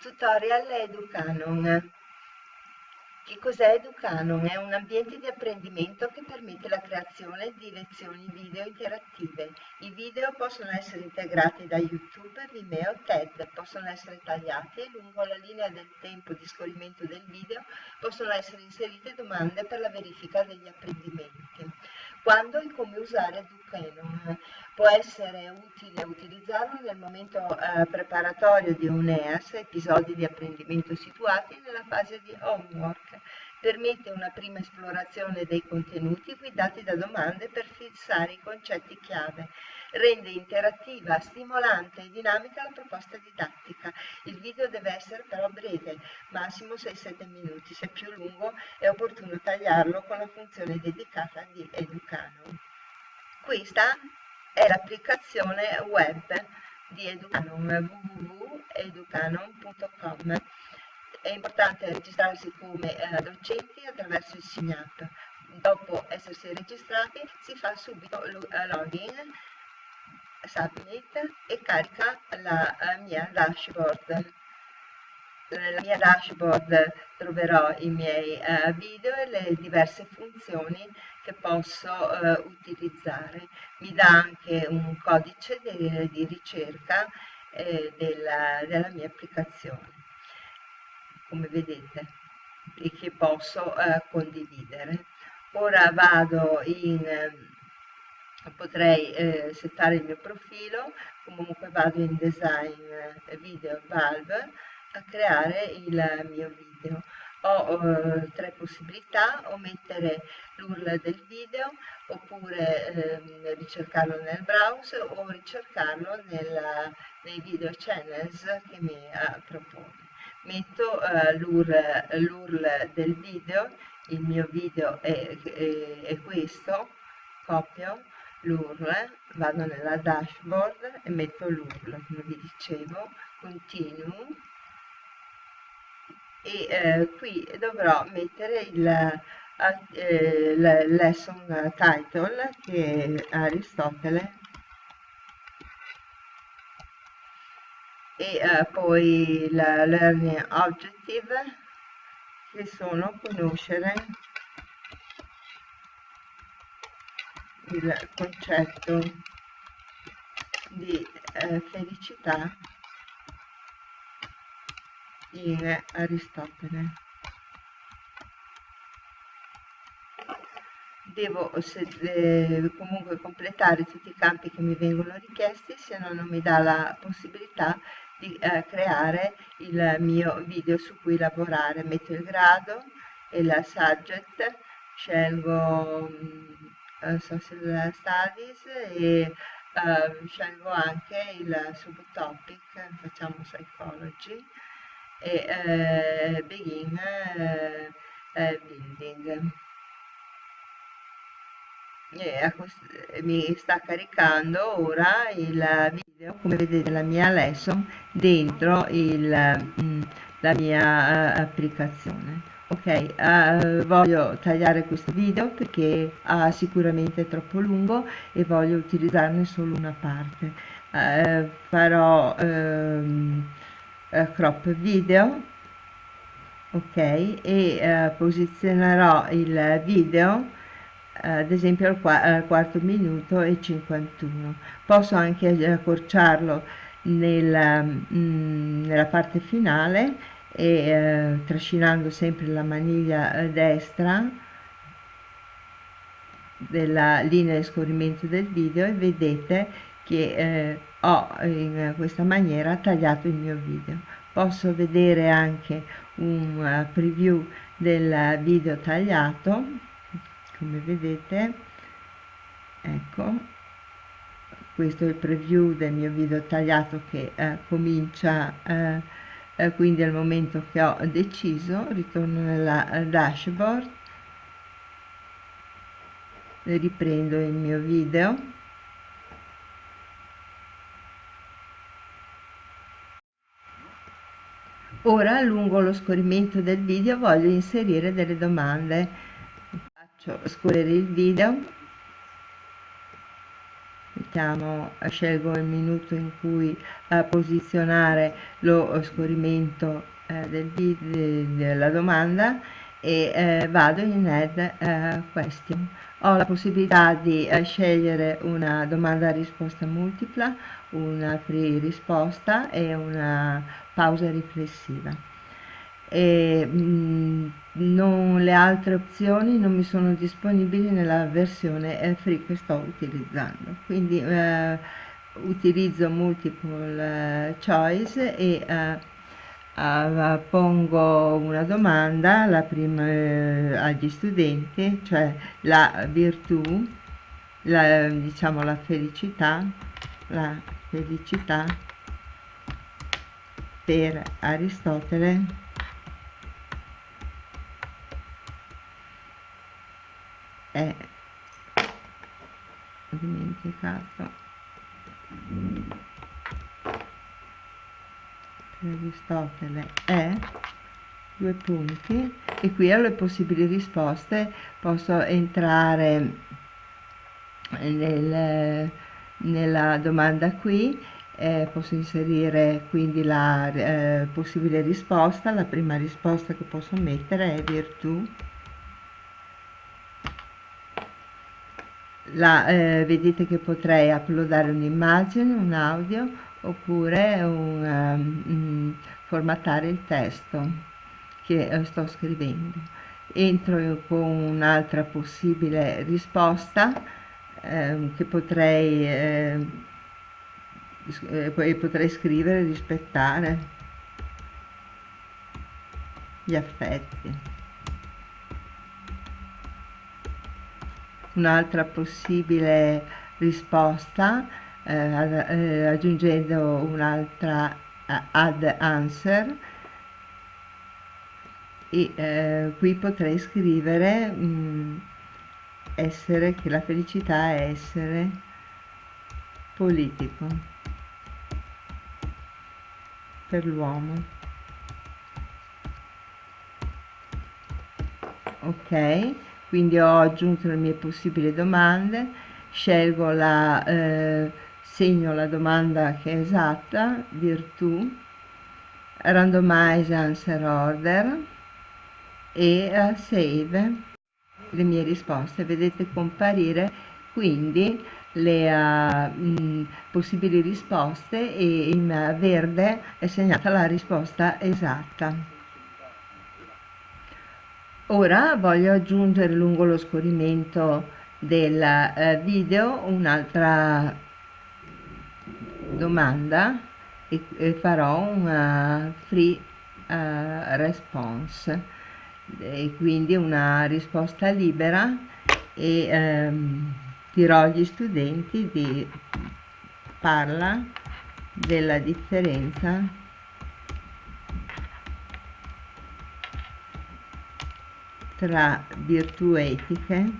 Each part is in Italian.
Tutorial Educanon. Che cos'è Educanon? È un ambiente di apprendimento che permette la creazione di lezioni video interattive. I video possono essere integrati da YouTube, Vimeo, TED, possono essere tagliati e lungo la linea del tempo di scorrimento del video possono essere inserite domande per la verifica degli apprendimenti. Quando e come usare Educanon? Può essere utile utilizzarlo nel momento eh, preparatorio di un EAS, episodi di apprendimento situati nella fase di homework. Permette una prima esplorazione dei contenuti guidati da domande per fissare i concetti chiave. Rende interattiva, stimolante e dinamica la proposta didattica. Il video deve essere però breve, massimo 6-7 minuti. Se più lungo è opportuno tagliarlo con la funzione dedicata di Educano. Questa è l'applicazione web di Educanon www.educanon.com è importante registrarsi come eh, docenti attraverso il SIGNAP dopo essersi registrati si fa subito eh, login submit e carica la eh, mia dashboard. Nella mia dashboard troverò i miei uh, video e le diverse funzioni che posso uh, utilizzare. Mi dà anche un codice di, di ricerca eh, della, della, mia applicazione, come vedete, e che posso uh, condividere. Ora vado in potrei eh, settare il mio profilo, comunque vado in design video Valve a creare il mio video. Ho eh, tre possibilità, o mettere l'URL del video, oppure eh, ricercarlo nel browser o ricercarlo nella, nei video channels che mi eh, propone. Metto eh, l'URL del video, il mio video è, è, è questo, copio l'URL, vado nella dashboard e metto l'URL, come vi dicevo, continuo. E eh, qui dovrò mettere il, eh, lesson title che è Aristotele e eh, poi il learning objective che sono conoscere il concetto di eh, felicità in Aristotele. Devo eh, comunque completare tutti i campi che mi vengono richiesti, se no non mi dà la possibilità di eh, creare il mio video su cui lavorare. Metto il grado e la subject, scelgo uh, social studies e uh, scelgo anche il subtopic, facciamo psychology e eh, begin eh, eh, building mi sta caricando ora il video come vedete la mia lesson dentro il, mm, la mia uh, applicazione. Ok uh, voglio tagliare questo video perché ha sicuramente troppo lungo e voglio utilizzarne solo una parte. Uh, farò uh, eh, crop video ok e eh, posizionerò il video eh, ad esempio al, qua al, quarto minuto e 51 posso anche accorciarlo nella, mh, mm, nella parte finale e eh, trascinando sempre la maniglia eh, destra della linea di scorrimento del video e vedete che eh, ho in questa maniera tagliato il mio video. Posso vedere anche un preview del video tagliato come vedete ecco questo è il preview del mio video tagliato che eh, comincia eh, eh, quindi al momento che ho deciso ritorno nella dashboard riprendo il mio video Ora lungo lo scorrimento del video voglio inserire delle domande. Faccio scorrere il video mettiamo, scelgo il minuto in cui eh, posizionare lo scorrimento eh, del, de, della domanda e eh, vado in add eh, question. Ho la possibilità di eh, scegliere una domanda risposta multipla, una free risposta e una pausa riflessiva. E, mh, mm, non, le altre opzioni non mi sono disponibili nella versione eh, free che sto utilizzando. Quindi eh, utilizzo multiple eh, choice e Uh, pongo una domanda la prima, eh, agli studenti, cioè la virtù, la, diciamo la felicità, la felicità per Aristotele è dimenticato. Aristotele è due punti. E qui ho le possibili risposte posso entrare nel, nella domanda qui. Eh, posso inserire quindi la eh, possibile risposta. La prima risposta che posso mettere è virtù la, eh, vedete che potrei uploadare un'immagine un audio oppure un, um, formattare il testo che uh, sto scrivendo. Entro con un'altra possibile risposta eh, che potrei, eh, eh, potrei scrivere rispettare gli affetti. Un'altra possibile risposta eh, eh, aggiungendo un'altra eh, add answer. E eh, qui potrei scrivere mh, mm, essere che la felicità è essere politico per l'uomo. Ok quindi ho aggiunto le mie possibili domande scelgo la eh, segno la domanda che è esatta, virtù, randomize answer order e uh, save le mie risposte. Vedete comparire quindi le uh, mh, possibili risposte e in verde è segnata la risposta esatta. Ora voglio aggiungere lungo lo scorrimento del uh, video un'altra domanda e, e farò una free uh, response. E quindi una risposta libera e ehm, dirò agli studenti di parla della differenza tra virtù etiche.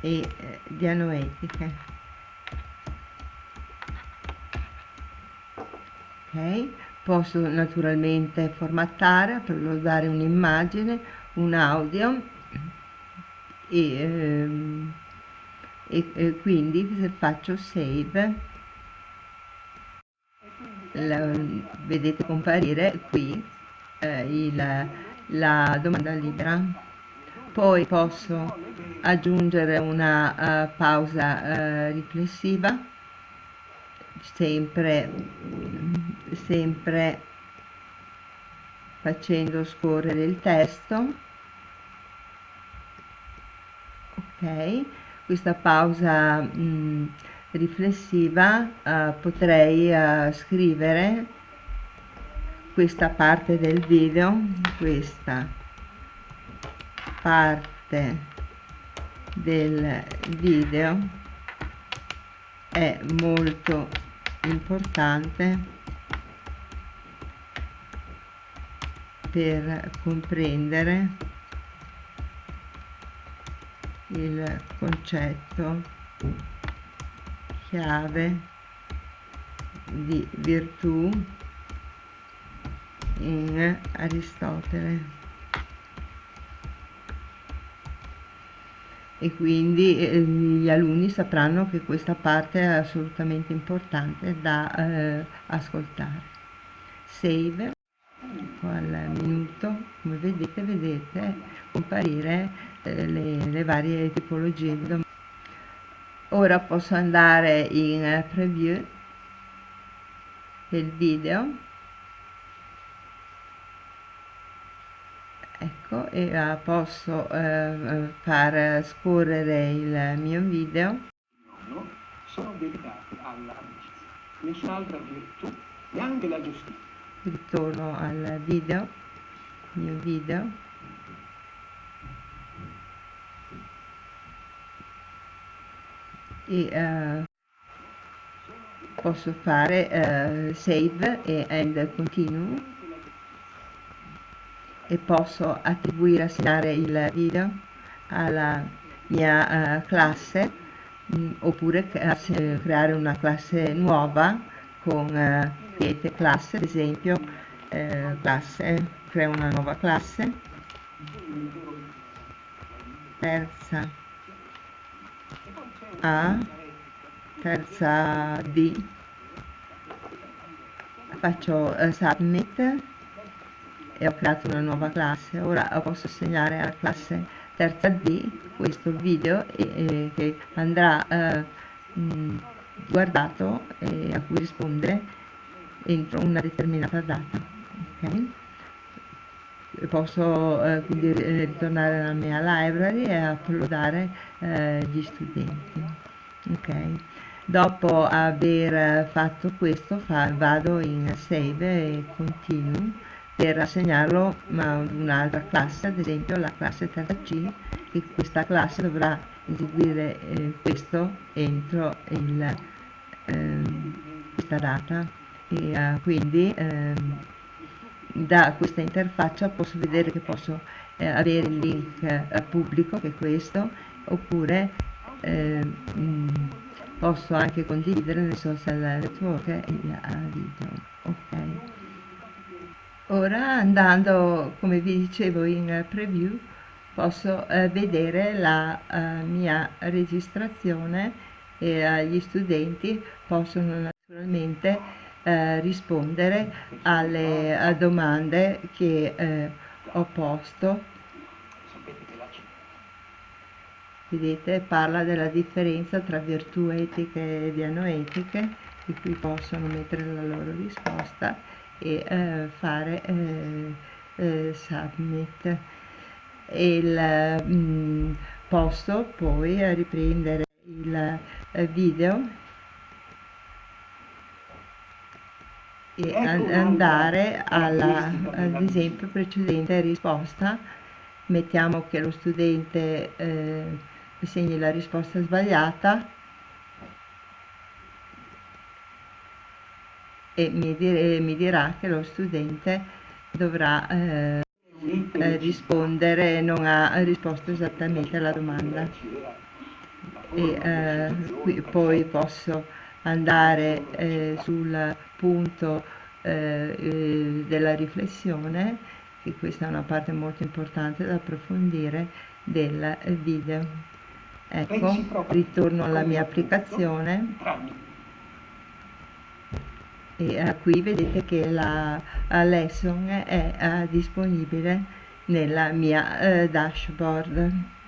E eh, dianoetiche ok? Posso naturalmente formattare uploadare un'immagine un audio. E, ehm, e, e, quindi se faccio save la, vedete comparire qui eh, il, la domanda libera. Poi posso aggiungere una uh, pausa uh, riflessiva. Sempre sempre facendo scorrere il testo. Ok questa pausa mh, riflessiva uh, potrei scrivere questa parte del video questa parte del video è molto importante per comprendere il concetto chiave di virtù in Aristotele. e quindi eh, gli alunni sapranno che questa parte è assolutamente importante da eh, ascoltare. Save, al minuto, come vedete, vedete comparire eh, le, le, varie tipologie di domande. Ora posso andare in preview del video. Ecco e uh, posso uh, far scorrere il mio video. No, sono dedicati all'amicizia nessun'altra virtù neanche la giustizia. Ritorno al video mio video e uh, posso fare save e end continue. E posso attribuire, assegnare il video alla mia uh, classe mm, oppure creare una classe nuova con create classe ad esempio uh, classe crea una nuova classe. Terza A terza D faccio submit e ho creato una nuova classe ora posso assegnare alla classe terza D questo video e, e, che andrà eh, guardato e a cui rispondere entro una determinata data okay? Posso eh, quindi ritornare alla mia library e uploadare eh, gli studenti. Ok? Dopo aver fatto questo fa, vado in save e continuo per assegnarlo a un'altra classe, ad esempio la classe 3C, e questa classe dovrà eseguire eh, questo entro il, eh, questa data. E uh, quindi eh, da questa interfaccia posso vedere che posso eh, avere il link eh, pubblico che è questo oppure mh, mm, posso anche condividere nel social network il video. Ok. Ora andando, come vi dicevo in preview, posso eh, vedere la eh, mia registrazione e eh, gli studenti possono naturalmente eh, rispondere alle domande che eh, ho posto. Vedete, parla della differenza tra virtù etiche e dianoetiche, di cui possono mettere la loro risposta e eh, fare eh, eh, submit il mh, mm, posto poi riprendere il video ecco andare alla ad esempio precedente risposta mettiamo che lo studente eh, segni la risposta sbagliata e mi, dire, mi dirà che lo studente dovrà eh, eh, rispondere, non ha risposto esattamente alla domanda. E, eh, qui, poi posso andare eh, sul punto eh, eh, della riflessione, che questa è una parte molto importante da approfondire del video. Ecco, ritorno alla mia applicazione. e uh, qui vedete che la lesson è uh, disponibile nella mia dashboard